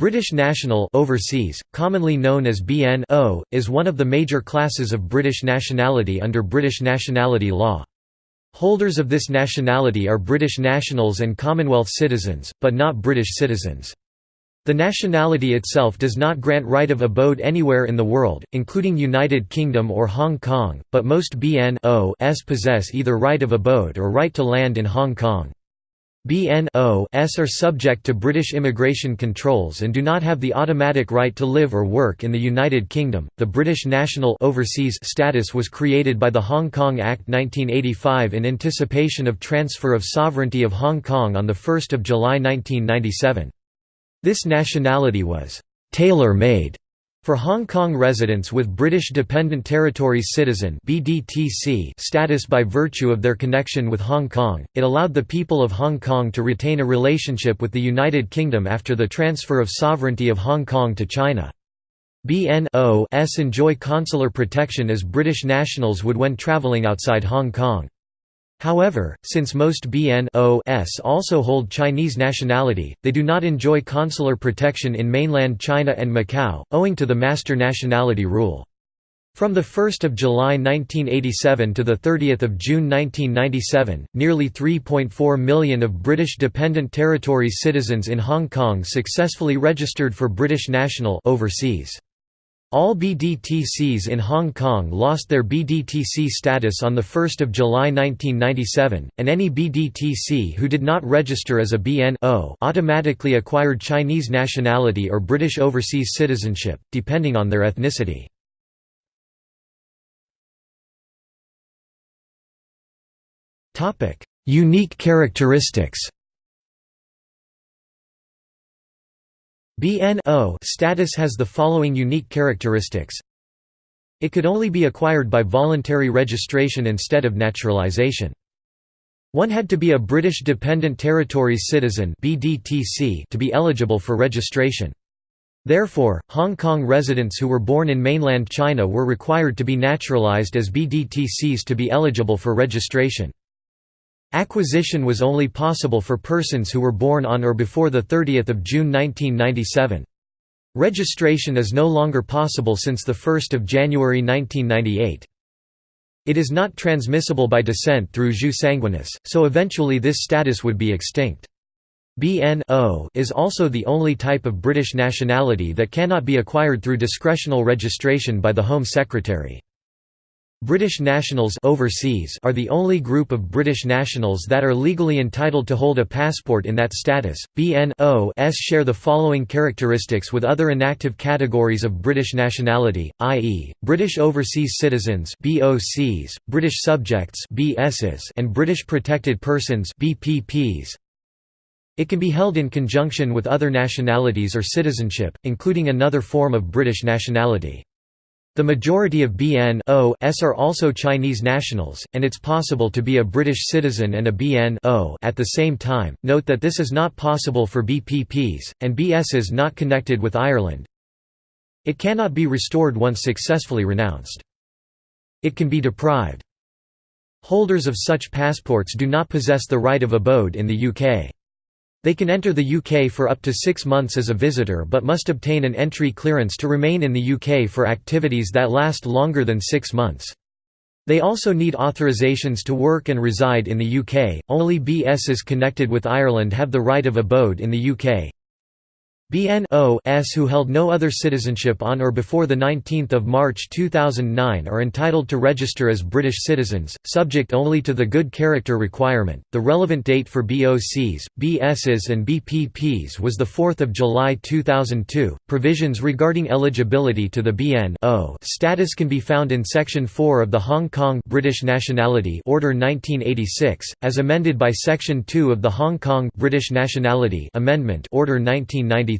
British national overseas, commonly known as BNO, is one of the major classes of British nationality under British nationality law. Holders of this nationality are British nationals and Commonwealth citizens, but not British citizens. The nationality itself does not grant right of abode anywhere in the world, including United Kingdom or Hong Kong, but most BNOs possess either right of abode or right to land in Hong Kong. BNOs are subject to British immigration controls and do not have the automatic right to live or work in the United Kingdom. The British national overseas status was created by the Hong Kong Act 1985 in anticipation of transfer of sovereignty of Hong Kong on the 1st of July 1997. This nationality was tailor-made for Hong Kong residents with British Dependent Territories Citizen status by virtue of their connection with Hong Kong, it allowed the people of Hong Kong to retain a relationship with the United Kingdom after the transfer of sovereignty of Hong Kong to China. BNOs enjoy consular protection as British nationals would when travelling outside Hong Kong. However, since most BNOs also hold Chinese nationality, they do not enjoy consular protection in mainland China and Macau, owing to the master nationality rule. From 1 July 1987 to 30 June 1997, nearly 3.4 million of British Dependent Territories citizens in Hong Kong successfully registered for British National overseas. All BDTCs in Hong Kong lost their BDTC status on 1 July 1997, and any BDTC who did not register as a BNO automatically acquired Chinese nationality or British overseas citizenship, depending on their ethnicity. Unique characteristics BNO status has the following unique characteristics. It could only be acquired by voluntary registration instead of naturalization. One had to be a British Dependent Territories Citizen to be eligible for registration. Therefore, Hong Kong residents who were born in mainland China were required to be naturalized as BDTCs to be eligible for registration. Acquisition was only possible for persons who were born on or before 30 June 1997. Registration is no longer possible since 1 January 1998. It is not transmissible by descent through jus sanguinis, so eventually this status would be extinct. BNO is also the only type of British nationality that cannot be acquired through discretional registration by the Home Secretary. British nationals overseas are the only group of British nationals that are legally entitled to hold a passport in that status. BNOs share the following characteristics with other inactive categories of British nationality, i.e., British overseas citizens (BOCs), British subjects (BSs), and British protected persons (BPPs). It can be held in conjunction with other nationalities or citizenship, including another form of British nationality. The majority of BNOs are also Chinese nationals, and it's possible to be a British citizen and a BNO at the same time. Note that this is not possible for BPPs, and BSs not connected with Ireland. It cannot be restored once successfully renounced. It can be deprived. Holders of such passports do not possess the right of abode in the UK. They can enter the UK for up to six months as a visitor but must obtain an entry clearance to remain in the UK for activities that last longer than six months. They also need authorisations to work and reside in the UK. Only BSs connected with Ireland have the right of abode in the UK. BNOs who held no other citizenship on or before 19 March 2009 are entitled to register as British citizens, subject only to the good character requirement. The relevant date for BOCs, BSs, and BPPs was 4 July 2002. Provisions regarding eligibility to the BNO status can be found in Section 4 of the Hong Kong British Nationality Order 1986, as amended by Section 2 of the Hong Kong British Nationality Amendment Order 1993.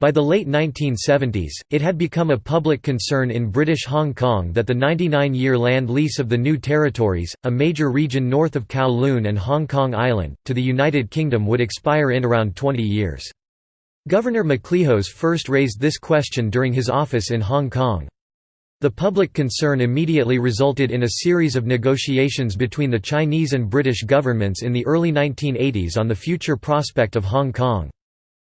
By the late 1970s, it had become a public concern in British Hong Kong that the 99-year land lease of the new territories, a major region north of Kowloon and Hong Kong Island, to the United Kingdom would expire in around 20 years. Governor MacLehose first raised this question during his office in Hong Kong. The public concern immediately resulted in a series of negotiations between the Chinese and British governments in the early 1980s on the future prospect of Hong Kong.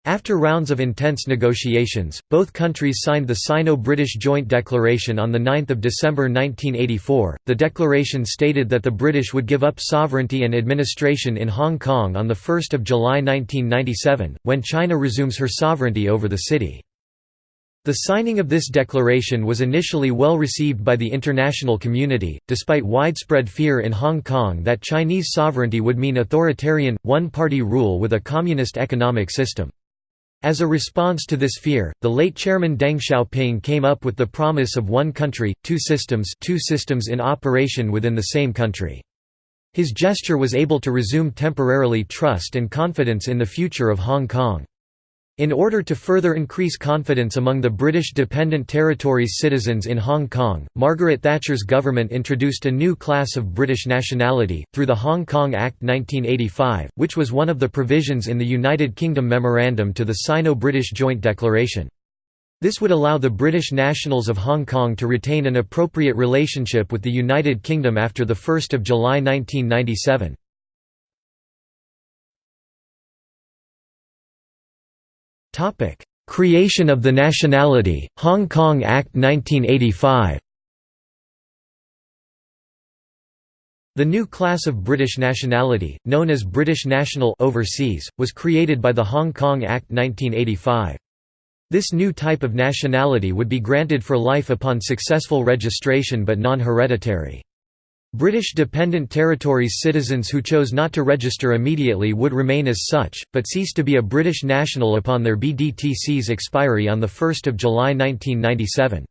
After rounds of intense negotiations, both countries signed the Sino-British Joint Declaration on 9 December 1984. The declaration stated that the British would give up sovereignty and administration in Hong Kong on 1 July 1997, when China resumes her sovereignty over the city. The signing of this declaration was initially well received by the international community, despite widespread fear in Hong Kong that Chinese sovereignty would mean authoritarian, one-party rule with a communist economic system. As a response to this fear, the late chairman Deng Xiaoping came up with the promise of one country, two systems two systems in operation within the same country. His gesture was able to resume temporarily trust and confidence in the future of Hong Kong. In order to further increase confidence among the British Dependent Territories citizens in Hong Kong, Margaret Thatcher's government introduced a new class of British nationality, through the Hong Kong Act 1985, which was one of the provisions in the United Kingdom Memorandum to the Sino-British Joint Declaration. This would allow the British nationals of Hong Kong to retain an appropriate relationship with the United Kingdom after 1 July 1997. Topic: Creation of the nationality, Hong Kong Act 1985. The new class of British nationality, known as British National Overseas, was created by the Hong Kong Act 1985. This new type of nationality would be granted for life upon successful registration but non-hereditary. British Dependent Territories citizens who chose not to register immediately would remain as such, but cease to be a British national upon their BDTC's expiry on 1 July 1997.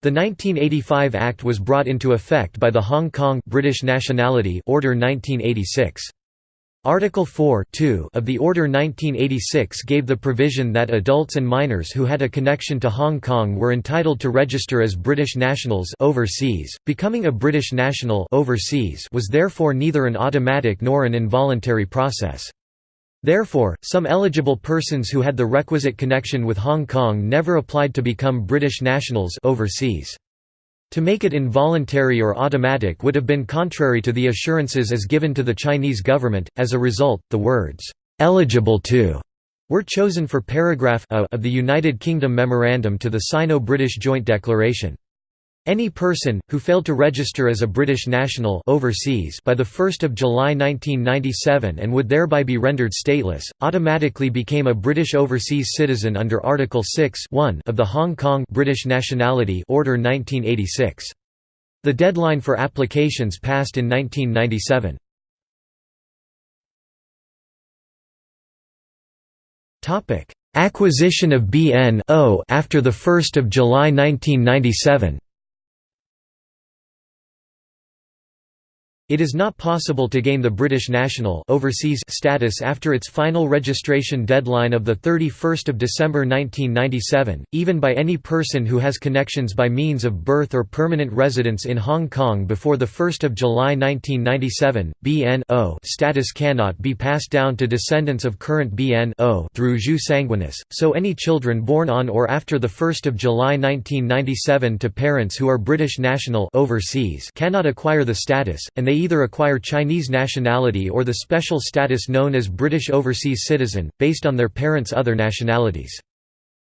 The 1985 Act was brought into effect by the Hong Kong British Nationality Order 1986. Article 4 of the Order 1986 gave the provision that adults and minors who had a connection to Hong Kong were entitled to register as British nationals overseas. Becoming a British national overseas was therefore neither an automatic nor an involuntary process. Therefore, some eligible persons who had the requisite connection with Hong Kong never applied to become British nationals overseas. To make it involuntary or automatic would have been contrary to the assurances as given to the Chinese government. As a result, the words, eligible to were chosen for paragraph A of the United Kingdom Memorandum to the Sino-British Joint Declaration. Any person, who failed to register as a British national overseas by 1 July 1997 and would thereby be rendered stateless, automatically became a British overseas citizen under Article 6 of the Hong Kong British Nationality Order 1986. The deadline for applications passed in 1997. Acquisition of BN after 1 July 1997 It is not possible to gain the British national overseas status after its final registration deadline of 31 December 1997, even by any person who has connections by means of birth or permanent residence in Hong Kong before 1 July 1997. BN status cannot be passed down to descendants of current BN through jus sanguinis, so any children born on or after 1 July 1997 to parents who are British national overseas cannot acquire the status, and they either acquire Chinese nationality or the special status known as British Overseas Citizen, based on their parents' other nationalities.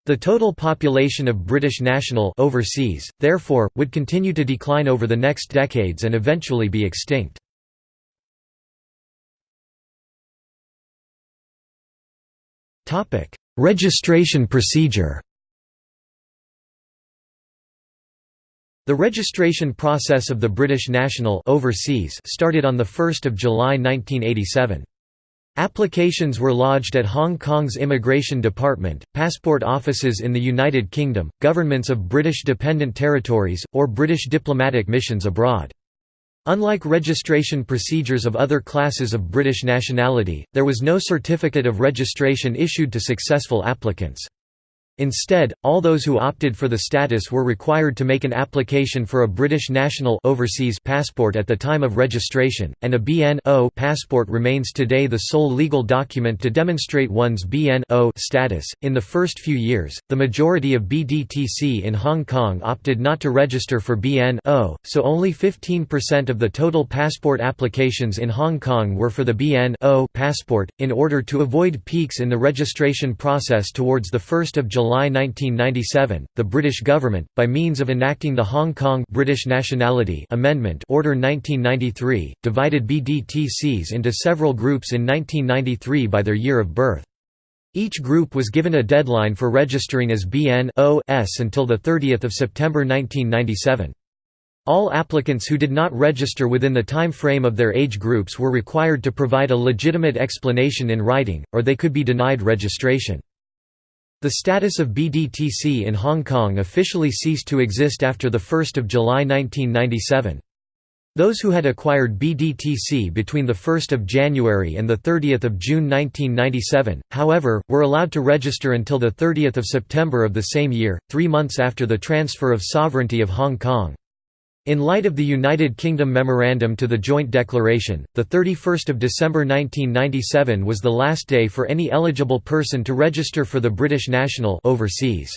The total population of British national overseas, therefore, would continue to decline over the next decades and eventually be extinct. Registration procedure The registration process of the British national overseas started on 1 July 1987. Applications were lodged at Hong Kong's Immigration Department, passport offices in the United Kingdom, governments of British dependent territories, or British diplomatic missions abroad. Unlike registration procedures of other classes of British nationality, there was no certificate of registration issued to successful applicants. Instead, all those who opted for the status were required to make an application for a British national overseas passport at the time of registration, and a BN-O passport remains today the sole legal document to demonstrate one's BN-O status. In the first few years, the majority of BDTC in Hong Kong opted not to register for BN-O, so only 15% of the total passport applications in Hong Kong were for the BN-O passport. In order to avoid peaks in the registration process towards the 1st of July July 1997, the British government, by means of enacting the Hong Kong British Nationality Amendment Order 1993, divided BDTCs into several groups in 1993 by their year of birth. Each group was given a deadline for registering as BN-OS until 30 September 1997. All applicants who did not register within the time frame of their age groups were required to provide a legitimate explanation in writing, or they could be denied registration. The status of BDTC in Hong Kong officially ceased to exist after 1 July 1997. Those who had acquired BDTC between 1 January and 30 June 1997, however, were allowed to register until 30 September of the same year, three months after the transfer of sovereignty of Hong Kong. In light of the United Kingdom Memorandum to the Joint Declaration, 31 December 1997 was the last day for any eligible person to register for the British national overseas.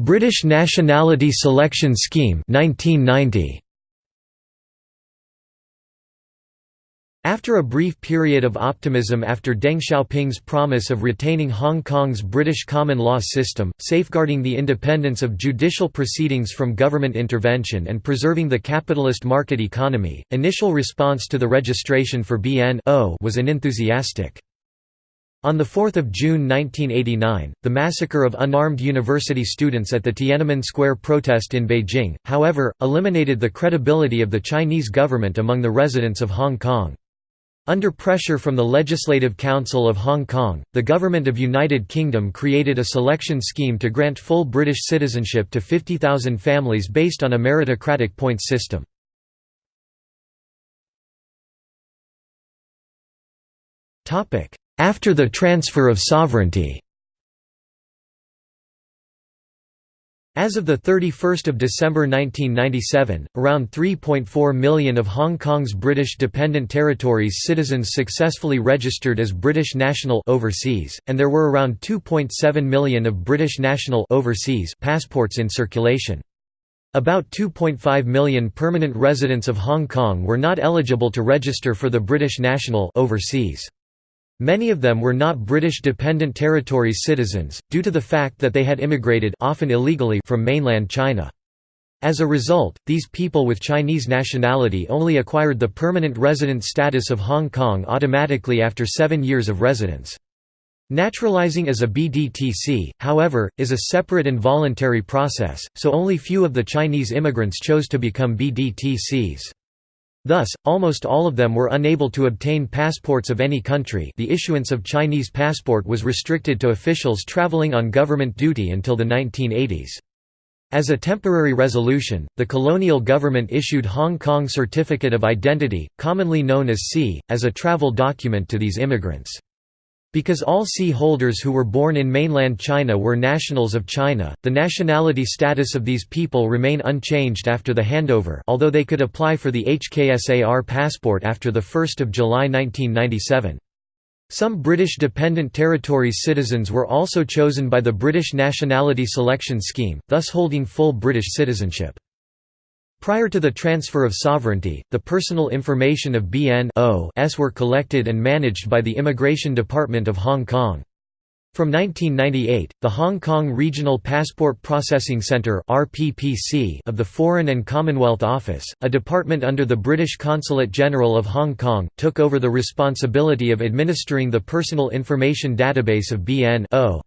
British Nationality Selection Scheme 1990. After a brief period of optimism after Deng Xiaoping's promise of retaining Hong Kong's British common law system, safeguarding the independence of judicial proceedings from government intervention and preserving the capitalist market economy, initial response to the registration for BN-O was unenthusiastic. On 4 June 1989, the massacre of unarmed university students at the Tiananmen Square protest in Beijing, however, eliminated the credibility of the Chinese government among the residents of Hong Kong. Under pressure from the Legislative Council of Hong Kong, the Government of United Kingdom created a selection scheme to grant full British citizenship to 50,000 families based on a meritocratic points system. After the transfer of sovereignty As of 31 December 1997, around 3.4 million of Hong Kong's British Dependent Territories citizens successfully registered as British national overseas, and there were around 2.7 million of British national overseas passports in circulation. About 2.5 million permanent residents of Hong Kong were not eligible to register for the British national overseas. Many of them were not British Dependent Territories citizens, due to the fact that they had immigrated often illegally from mainland China. As a result, these people with Chinese nationality only acquired the permanent resident status of Hong Kong automatically after seven years of residence. Naturalizing as a BDTC, however, is a separate and voluntary process, so only few of the Chinese immigrants chose to become BDTCs. Thus, almost all of them were unable to obtain passports of any country the issuance of Chinese passport was restricted to officials traveling on government duty until the 1980s. As a temporary resolution, the colonial government issued Hong Kong Certificate of Identity, commonly known as C, as a travel document to these immigrants. Because all sea holders who were born in mainland China were nationals of China, the nationality status of these people remain unchanged after the handover although they could apply for the HKSAR passport after 1 July 1997. Some British Dependent Territories citizens were also chosen by the British Nationality Selection Scheme, thus holding full British citizenship. Prior to the transfer of sovereignty, the personal information of BN-Os were collected and managed by the Immigration Department of Hong Kong. From 1998, the Hong Kong Regional Passport Processing Centre of the Foreign and Commonwealth Office, a department under the British Consulate General of Hong Kong, took over the responsibility of administering the personal information database of BN-O.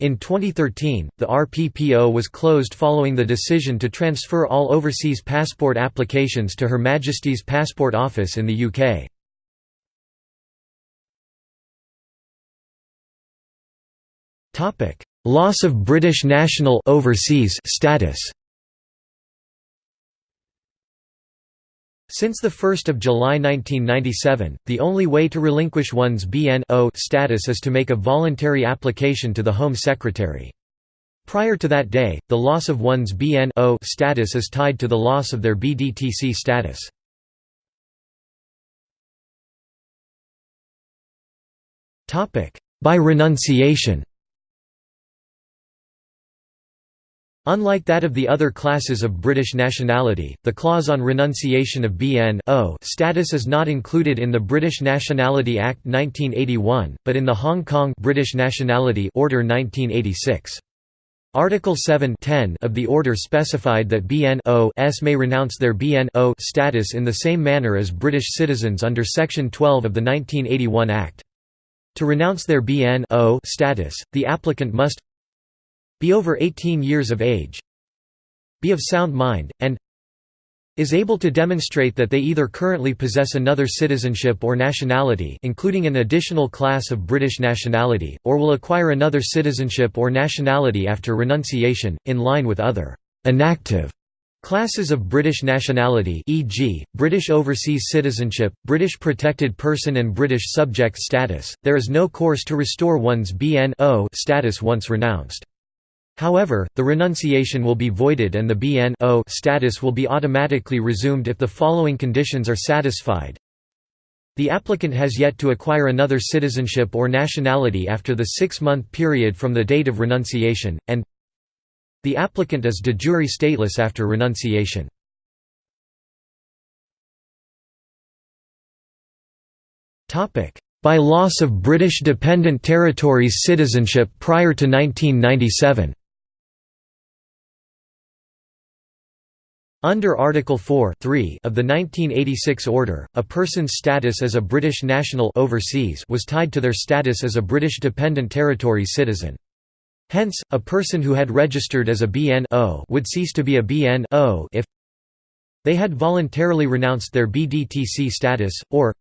In 2013, the RPPO was closed following the decision to transfer all overseas passport applications to Her Majesty's Passport Office in the UK. Loss of British national overseas status Since 1 July 1997, the only way to relinquish one's BNO status is to make a voluntary application to the Home Secretary. Prior to that day, the loss of one's BNO status is tied to the loss of their BDTC status. By renunciation Unlike that of the other classes of British nationality, the clause on renunciation of BN status is not included in the British Nationality Act 1981, but in the Hong Kong British Nationality Order 1986. Article 7 of the order specified that BNOs may renounce their BNO status in the same manner as British citizens under Section 12 of the 1981 Act. To renounce their BNO status, the applicant must be over 18 years of age be of sound mind, and is able to demonstrate that they either currently possess another citizenship or nationality including an additional class of British nationality, or will acquire another citizenship or nationality after renunciation, in line with other «inactive» Classes of British nationality e.g., British overseas citizenship, British protected person and British subject status, there is no course to restore one's BNO status once renounced. However, the renunciation will be voided and the BNO status will be automatically resumed if the following conditions are satisfied. The applicant has yet to acquire another citizenship or nationality after the six-month period from the date of renunciation, and the applicant is de jure stateless after renunciation. By loss of British Dependent Territories citizenship prior to 1997 Under Article 4 3 of the 1986 order, a person's status as a British national overseas was tied to their status as a British Dependent Territory citizen. Hence, a person who had registered as a BNO would cease to be a BNO if they had voluntarily renounced their BDTC status, or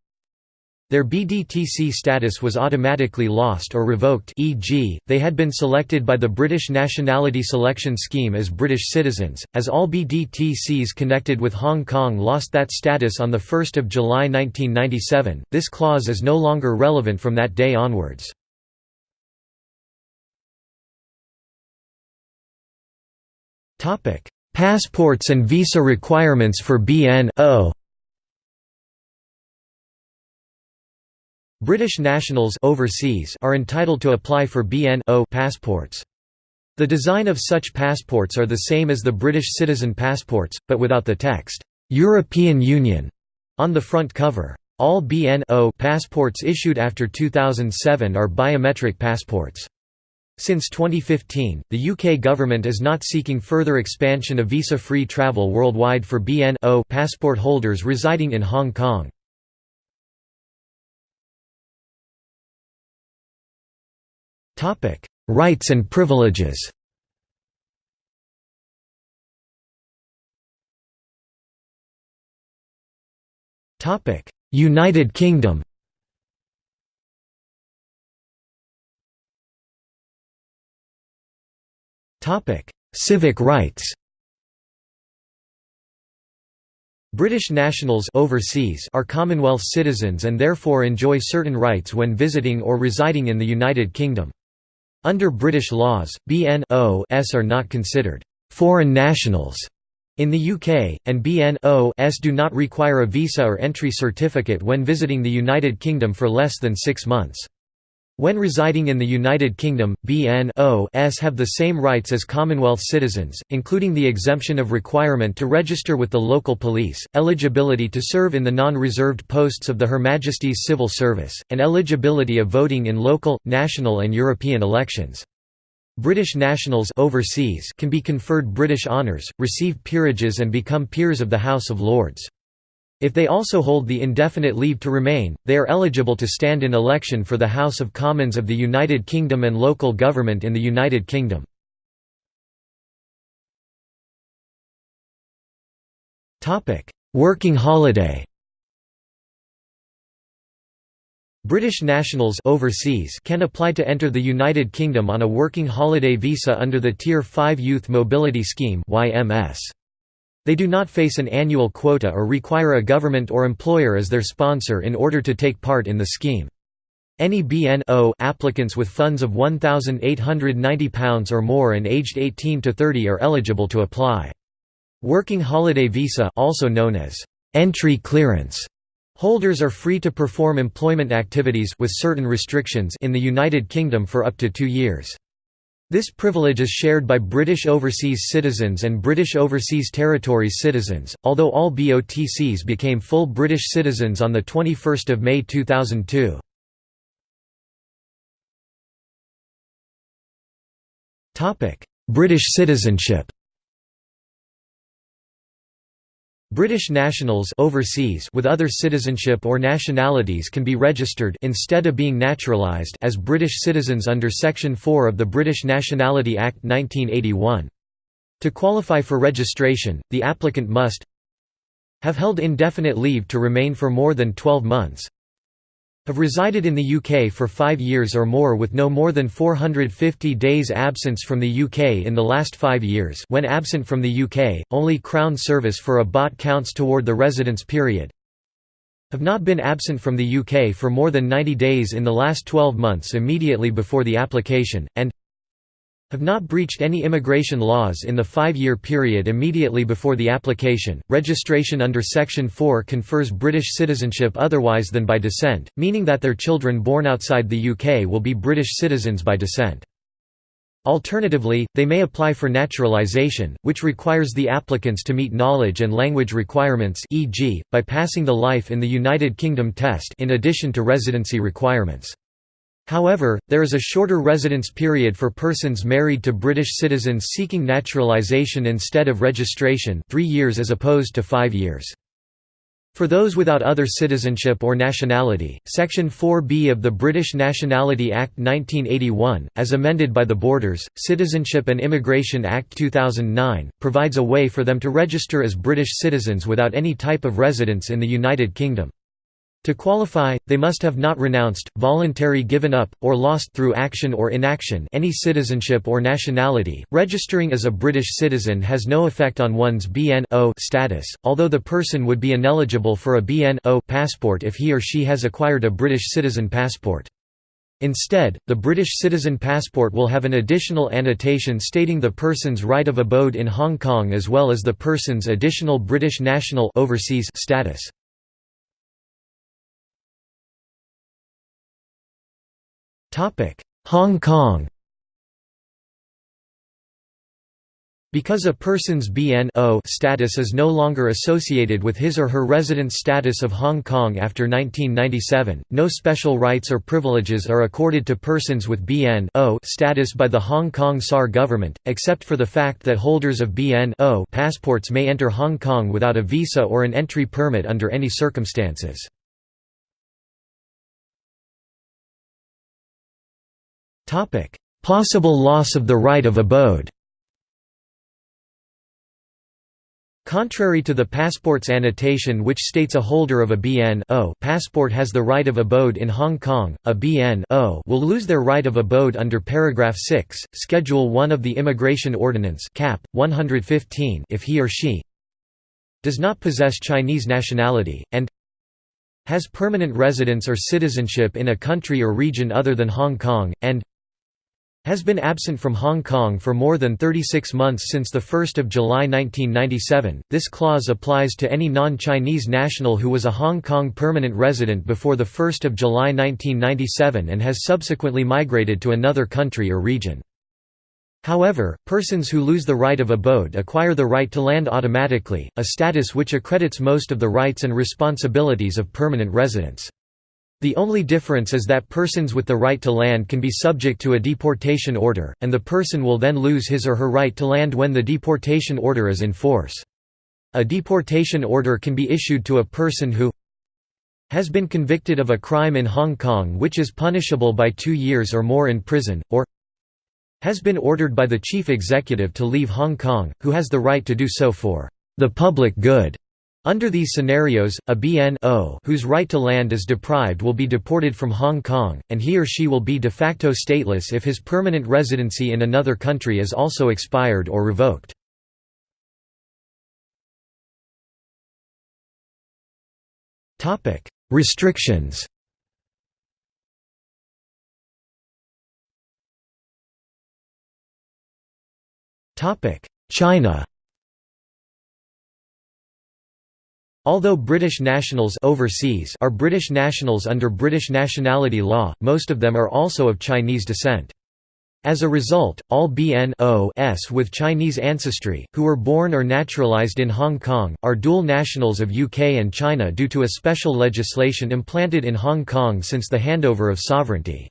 their BDTC status was automatically lost or revoked e.g., they had been selected by the British Nationality Selection Scheme as British citizens, as all BDTCs connected with Hong Kong lost that status on 1 July 1997, this clause is no longer relevant from that day onwards. Passports and visa requirements for BNO British nationals overseas are entitled to apply for BNO passports. The design of such passports are the same as the British citizen passports, but without the text, "'European Union' on the front cover. All BNO passports issued after 2007 are biometric passports. Since 2015, the UK government is not seeking further expansion of visa-free travel worldwide for BNO passport holders residing in Hong Kong. Topic: Rights and privileges. Topic: United Kingdom. Topic: Civic rights. British nationals overseas are Commonwealth citizens and therefore enjoy certain rights when visiting or residing in the United Kingdom. Under British laws, BNOs are not considered «foreign nationals» in the UK, and BNOs do not require a visa or entry certificate when visiting the United Kingdom for less than six months. When residing in the United Kingdom, BNOs have the same rights as Commonwealth citizens, including the exemption of requirement to register with the local police, eligibility to serve in the non-reserved posts of the Her Majesty's Civil Service, and eligibility of voting in local, national and European elections. British nationals overseas can be conferred British honours, receive peerages and become peers of the House of Lords. If they also hold the indefinite leave to remain, they are eligible to stand in election for the House of Commons of the United Kingdom and local government in the United Kingdom. Working holiday British nationals overseas can apply to enter the United Kingdom on a working holiday visa under the Tier 5 Youth Mobility Scheme YMS. They do not face an annual quota or require a government or employer as their sponsor in order to take part in the scheme. Any BNO applicants with funds of £1,890 or more and aged 18 to 30 are eligible to apply. Working holiday visa also known as entry clearance holders are free to perform employment activities with certain restrictions in the United Kingdom for up to 2 years. This privilege is shared by British overseas citizens and British Overseas Territories citizens, although all BOTCs became full British citizens on 21 May 2002. British citizenship British nationals overseas with other citizenship or nationalities can be registered instead of being naturalised as British citizens under Section 4 of the British Nationality Act 1981. To qualify for registration, the applicant must have held indefinite leave to remain for more than 12 months, have resided in the UK for five years or more with no more than 450 days absence from the UK in the last five years. When absent from the UK, only Crown service for a BOT counts toward the residence period. Have not been absent from the UK for more than 90 days in the last 12 months immediately before the application, and have not breached any immigration laws in the five-year period immediately before the application. Registration under Section 4 confers British citizenship otherwise than by descent, meaning that their children born outside the UK will be British citizens by descent. Alternatively, they may apply for naturalisation, which requires the applicants to meet knowledge and language requirements e.g., by passing the Life in the United Kingdom test in addition to residency requirements. However, there is a shorter residence period for persons married to British citizens seeking naturalisation instead of registration three years as opposed to five years. For those without other citizenship or nationality, Section 4B of the British Nationality Act 1981, as amended by the Borders, Citizenship and Immigration Act 2009, provides a way for them to register as British citizens without any type of residence in the United Kingdom. To qualify, they must have not renounced, voluntary given up, or lost through action or inaction any citizenship or nationality. Registering as a British citizen has no effect on one's BNO status, although the person would be ineligible for a BNO passport if he or she has acquired a British citizen passport. Instead, the British citizen passport will have an additional annotation stating the person's right of abode in Hong Kong as well as the person's additional British national overseas status. Hong Kong Because a person's BNO status is no longer associated with his or her residence status of Hong Kong after 1997, no special rights or privileges are accorded to persons with BNO status by the Hong Kong SAR government, except for the fact that holders of BNO passports may enter Hong Kong without a visa or an entry permit under any circumstances. Possible loss of the right of abode. Contrary to the passport's annotation which states a holder of a BN passport has the right of abode in Hong Kong, a BN will lose their right of abode under paragraph 6, Schedule 1 of the Immigration Ordinance cap. 115 if he or she does not possess Chinese nationality, and has permanent residence or citizenship in a country or region other than Hong Kong, and has been absent from Hong Kong for more than 36 months since 1 July 1997. This clause applies to any non-Chinese national who was a Hong Kong permanent resident before 1 July 1997 and has subsequently migrated to another country or region. However, persons who lose the right of abode acquire the right to land automatically, a status which accredits most of the rights and responsibilities of permanent residents. The only difference is that persons with the right to land can be subject to a deportation order, and the person will then lose his or her right to land when the deportation order is in force. A deportation order can be issued to a person who has been convicted of a crime in Hong Kong which is punishable by two years or more in prison, or has been ordered by the chief executive to leave Hong Kong, who has the right to do so for the public good. Under these scenarios, a BNO whose right to land is deprived will be deported from Hong Kong, and he or she will be de facto stateless if his permanent residency in another country is also expired or revoked. Restrictions China Although British nationals overseas are British nationals under British nationality law, most of them are also of Chinese descent. As a result, all BNOs with Chinese ancestry, who were born or naturalised in Hong Kong, are dual nationals of UK and China due to a special legislation implanted in Hong Kong since the handover of sovereignty.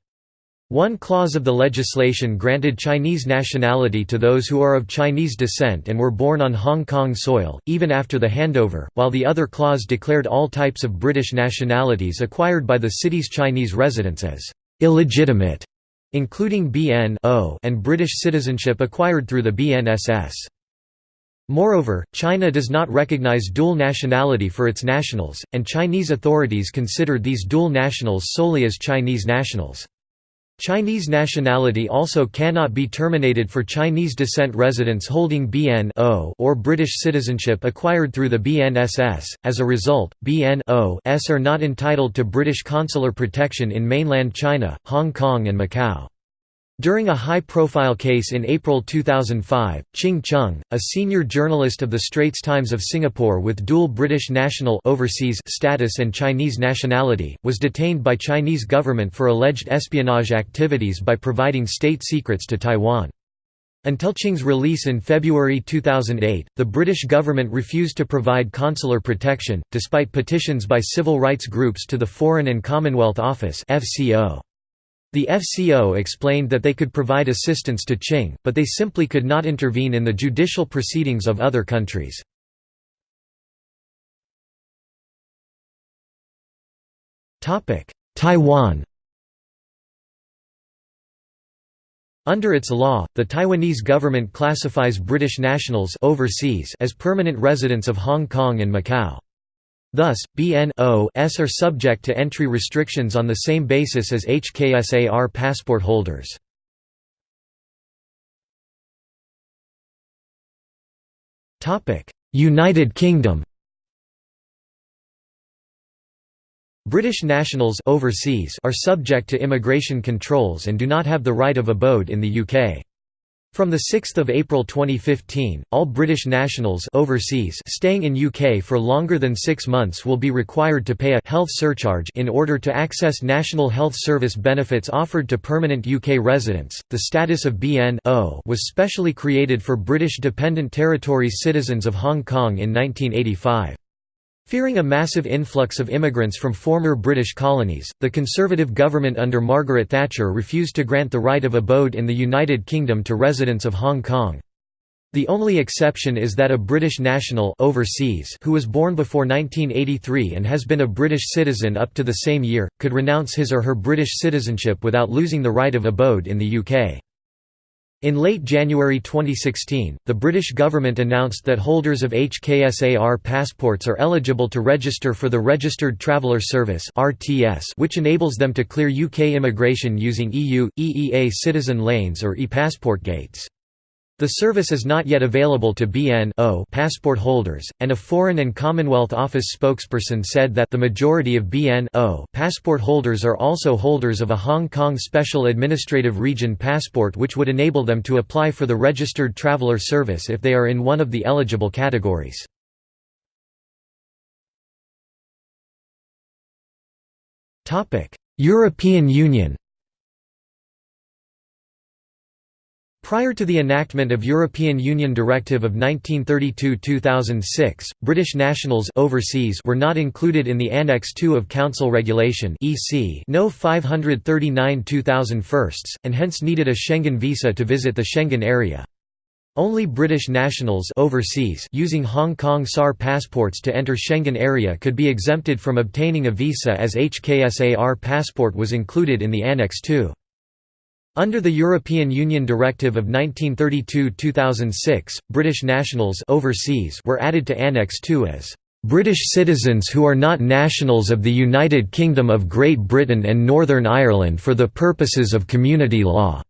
One clause of the legislation granted Chinese nationality to those who are of Chinese descent and were born on Hong Kong soil, even after the handover, while the other clause declared all types of British nationalities acquired by the city's Chinese residents as illegitimate, including BN and British citizenship acquired through the BNSS. Moreover, China does not recognize dual nationality for its nationals, and Chinese authorities consider these dual nationals solely as Chinese nationals. Chinese nationality also cannot be terminated for Chinese descent residents holding BN or British citizenship acquired through the BNSS. As a result, BNOs are not entitled to British consular protection in mainland China, Hong Kong and Macau. During a high-profile case in April 2005, Ching Cheong, a senior journalist of the Straits Times of Singapore with dual British national overseas status and Chinese nationality, was detained by Chinese government for alleged espionage activities by providing state secrets to Taiwan. Until Ching's release in February 2008, the British government refused to provide consular protection, despite petitions by civil rights groups to the Foreign and Commonwealth Office FCO. The FCO explained that they could provide assistance to Ching, but they simply could not intervene in the judicial proceedings of other countries. Taiwan Under its law, the Taiwanese government classifies British nationals overseas as permanent residents of Hong Kong and Macau. Thus, BNOs are subject to entry restrictions on the same basis as HKSAR passport holders. United Kingdom British nationals overseas are subject to immigration controls and do not have the right of abode in the UK. From 6 April 2015, all British nationals overseas staying in UK for longer than six months will be required to pay a health surcharge in order to access National Health Service benefits offered to permanent UK residents. The status of BN was specially created for British Dependent Territories citizens of Hong Kong in 1985. Fearing a massive influx of immigrants from former British colonies, the Conservative government under Margaret Thatcher refused to grant the right of abode in the United Kingdom to residents of Hong Kong. The only exception is that a British national overseas who was born before 1983 and has been a British citizen up to the same year, could renounce his or her British citizenship without losing the right of abode in the UK. In late January 2016, the British government announced that holders of HKSAR passports are eligible to register for the Registered Traveller Service which enables them to clear UK immigration using EU, EEA citizen lanes or e-passport gates. The service is not yet available to BN passport holders, and a Foreign and Commonwealth Office spokesperson said that the majority of BN passport holders are also holders of a Hong Kong Special Administrative Region passport which would enable them to apply for the Registered Traveller Service if they are in one of the eligible categories. European Union Prior to the enactment of European Union Directive of 1932-2006, British nationals overseas were not included in the Annex II of Council Regulation (EC) No 539/2001, and hence needed a Schengen visa to visit the Schengen area. Only British nationals overseas using Hong Kong SAR passports to enter Schengen area could be exempted from obtaining a visa as HKSAR passport was included in the Annex II. Under the European Union Directive of 1932–2006, British nationals overseas were added to Annex II as British citizens who are not nationals of the United Kingdom of Great Britain and Northern Ireland for the purposes of community law.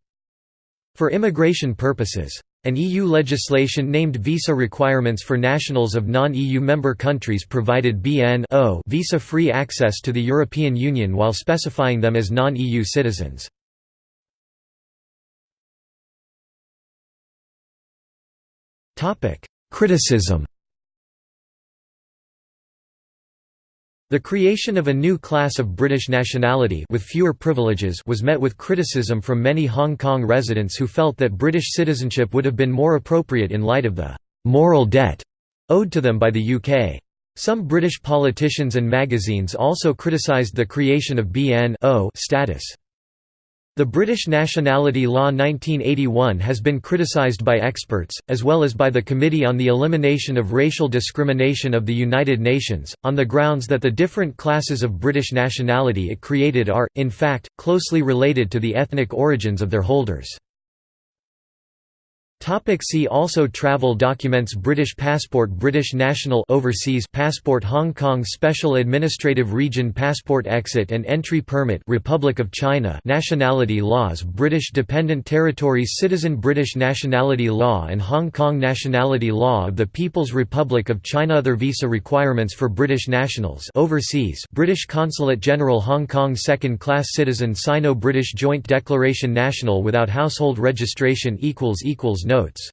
For immigration purposes, An EU legislation named Visa Requirements for Nationals of Non-EU member countries provided BN visa-free access to the European Union while specifying them as non-EU citizens. Criticism The creation of a new class of British nationality with fewer privileges was met with criticism from many Hong Kong residents who felt that British citizenship would have been more appropriate in light of the «moral debt» owed to them by the UK. Some British politicians and magazines also criticised the creation of BN status. The British Nationality Law 1981 has been criticised by experts, as well as by the Committee on the Elimination of Racial Discrimination of the United Nations, on the grounds that the different classes of British nationality it created are, in fact, closely related to the ethnic origins of their holders. Topic see also Travel documents British passport British national overseas passport Hong Kong Special Administrative Region Passport Exit and Entry Permit Republic of China Nationality laws British Dependent Territories Citizen British Nationality Law and Hong Kong Nationality Law of the People's Republic of China Other visa requirements for British nationals overseas British Consulate General Hong Kong Second Class Citizen Sino-British Joint Declaration National without household registration Notes